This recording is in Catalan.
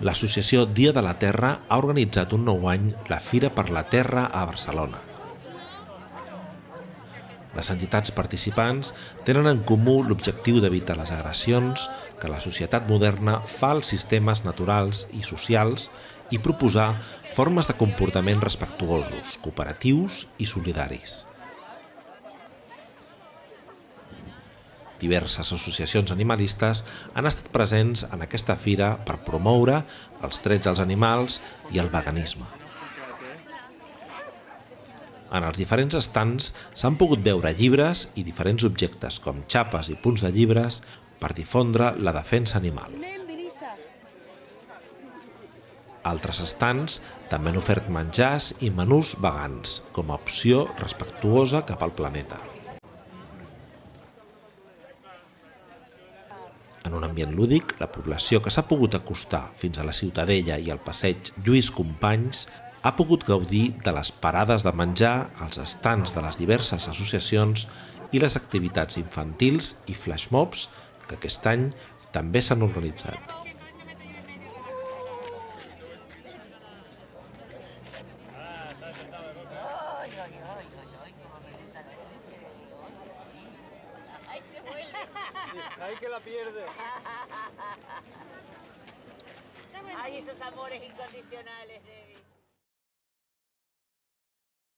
L'associació Dia de la Terra ha organitzat un nou any la Fira per la Terra a Barcelona. Les entitats participants tenen en comú l'objectiu d'evitar les agressions que la societat moderna fa als sistemes naturals i socials i proposar formes de comportament respectuosos, cooperatius i solidaris. Diverses associacions animalistes han estat presents en aquesta fira per promoure els drets dels animals i el veganisme. En els diferents estants s'han pogut veure llibres i diferents objectes com xapes i punts de llibres per difondre la defensa animal. Altres estants també han ofert menjars i menús vegans com a opció respectuosa cap al planeta. En un ambient lúdic, la població que s'ha pogut acostar fins a la Ciutadella i al passeig Lluís Companys ha pogut gaudir de les parades de menjar, als estants de les diverses associacions i les activitats infantils i flashmobs que aquest any també s'han organitzat. Ay, que la pierde. Ay, esos amores incondicionales, Debbie.